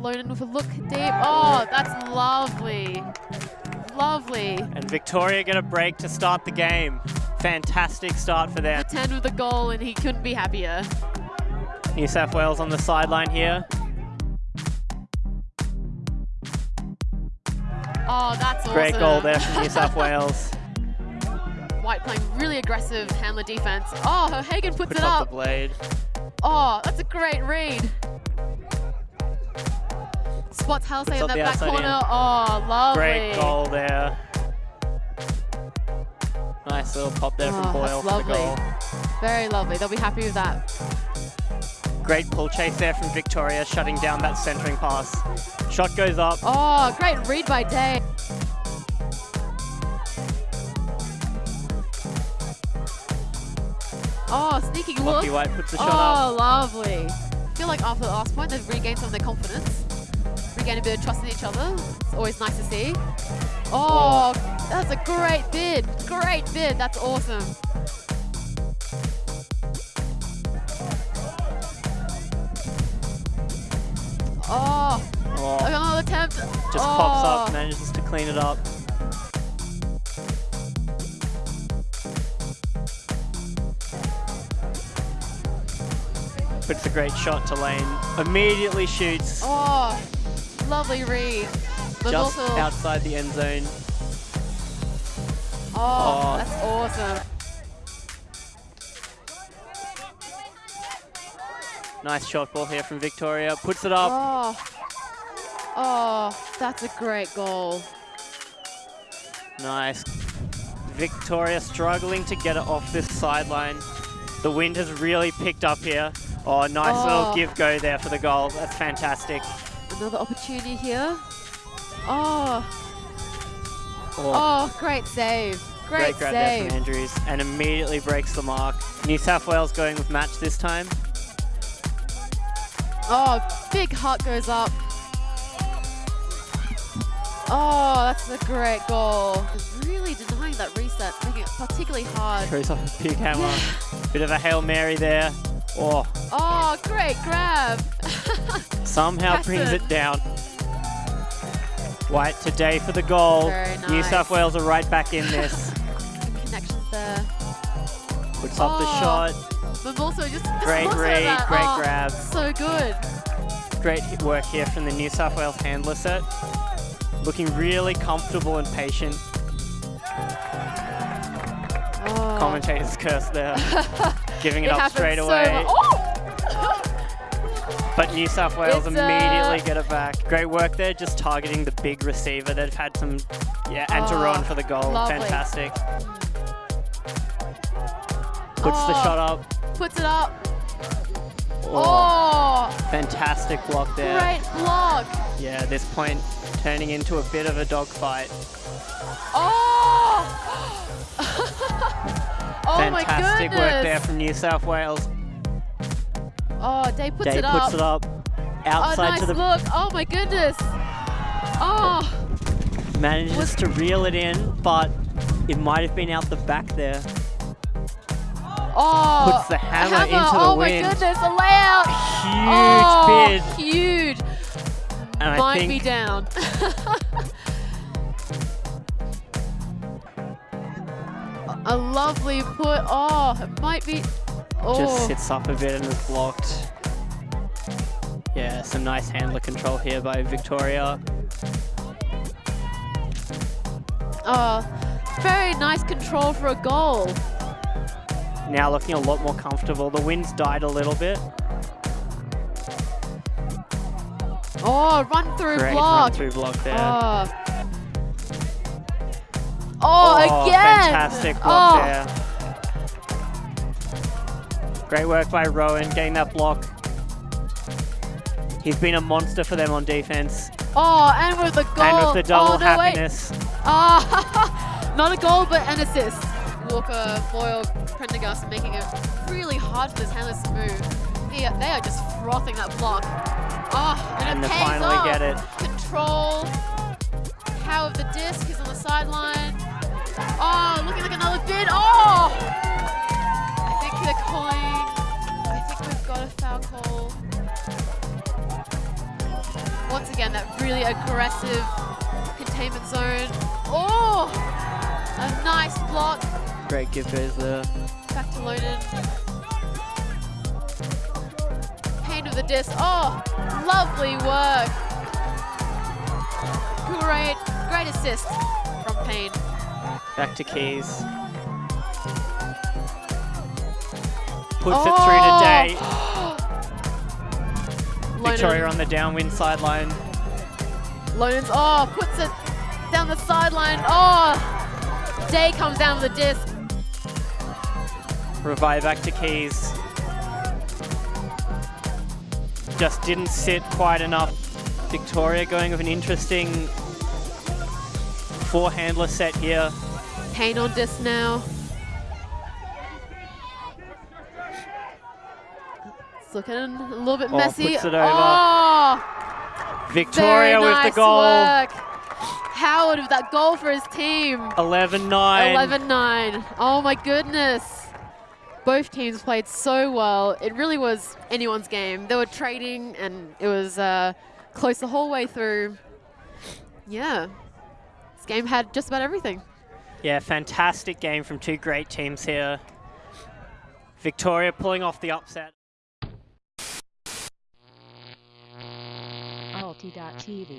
Lonan with a look deep. Oh, that's lovely. Lovely. And Victoria get a break to start the game. Fantastic start for them. 10 with a goal and he couldn't be happier. New South Wales on the sideline here. Oh, that's awesome. Great goal there from New South Wales. White playing really aggressive handler defense. Oh, Hagen puts, Puts it up up. the blade. Oh, that's a great read. Spots Halsey in the back corner. in. Oh, lovely. Great goal there. Nice little pop there Oh, from Boyle for the goal. Very lovely. They'll be happy with that. Great pull chase there from Victoria, shutting down that centering pass. Shot goes up. Oh, great read by Day. Oh, sneaky look. White puts the shot Oh, up. lovely. I feel like after the last point, they've regained some of their confidence. Regained a bit of trust in each other. It's always nice to see. Oh, that's a great bid. Great bid. That's awesome. Oh, Oh, another attempt. just oh. pops up, oh. manages to clean it up. But it's a great shot to lane. Immediately shoots Oh, lovely read. But just also, outside the end zone. oh, Oh. that's awesome. Nice shot ball here from Victoria. Puts it up. Oh, oh, that's a great goal. Nice. Victoria struggling to get it off this sideline. The wind has really picked up here. Oh, nice Oh. little give go there for the goal. That's fantastic. Another opportunity here. Oh, Oh, oh, great save. Great, great grab there save. from Andrews and immediately breaks the mark. New South Wales going with match this time. Oh, big heart goes up. Oh, that's a great goal. Really denying that reset, making it particularly hard. Throws off a big hammer. Bit of a Hail Mary there. Oh, Oh, great grab. somehow brings it down. White today for the goal. Very New. South Wales are right back in this. Good connections there. Puts up the Oh. shot. But also just, just Great read, great oh, grab. So good. Great work here from the New South Wales handler set. Looking really comfortable and patient. Oh. Commentator's curse there. Giving it, It up straight so away. Oh! But New South Wales It's, uh, immediately get it back. Great work there, just targeting the big receiver. They've had some, yeah, and to Oh, run for the goal. lovely. Fantastic. Puts the Oh. shot up. Puts it up. Oh, Oh, fantastic block there. great block. Yeah, this point turning into a bit of a dogfight. Oh! Oh fantastic goodness. work there from New South Wales. Oh, Day puts Day it puts up. it up. Oh, Outside nice to the look. Oh my goodness. Oh, manages Was- to reel it in, but it might have been out the back there. oh. Puts the hammer hammer. into the oh wind. my goodness, a layout. Huge oh, bid. Huge. And I Might think be down. a lovely put. Oh, it might be. Oh. just sits up a bit and is blocked. Yeah, some nice handler control here by Victoria. Oh, very nice control for a goal. Now looking a lot more comfortable. The wind's died a little bit. Oh, run through Great block. run through block there. Oh. Oh, again. Fantastic block oh. there. Great work by Rowan getting that block. He's been a monster for them on defense. Oh, and with the goal. And with the double oh, no, wait. happiness. Ah, not a goal, but an assist. Walker, Boyle, Prendergast making it really hard for this to move. They are, they are just frothing that block. Oh, and, And it they pays finally off. get it. Control. Power of the disc. He's on the sideline. Oh, looking like another bid. Oh! I think they're calling. I think we've got a foul call. Once again, that really aggressive containment zone. Oh, a nice block. Great give goes there. Back to Loden. Payne of the disc. Oh, lovely work. Great, great assist from Payne. Back to Keys. Puts Oh. it through oh! to Day. Victoria on the downwind sideline. Lonen's, oh, puts it down the sideline. Oh, Day comes down with the disc. Revive back to Keys. Just didn't sit quite enough. Victoria going with an interesting four-handler set here. Payne on disc now. It's looking a little bit Oh, messy. puts it over. Oh, Victoria very with nice the goal. work. Howard with that goal for his team. 11-9. 11-9. Oh my goodness. Both teams played so well. It really was anyone's game. They were trading and it was uh, close the whole way through. Yeah. This game had just about everything. Yeah, fantastic game from two great teams here. Victoria pulling off the upset. Alti.tv.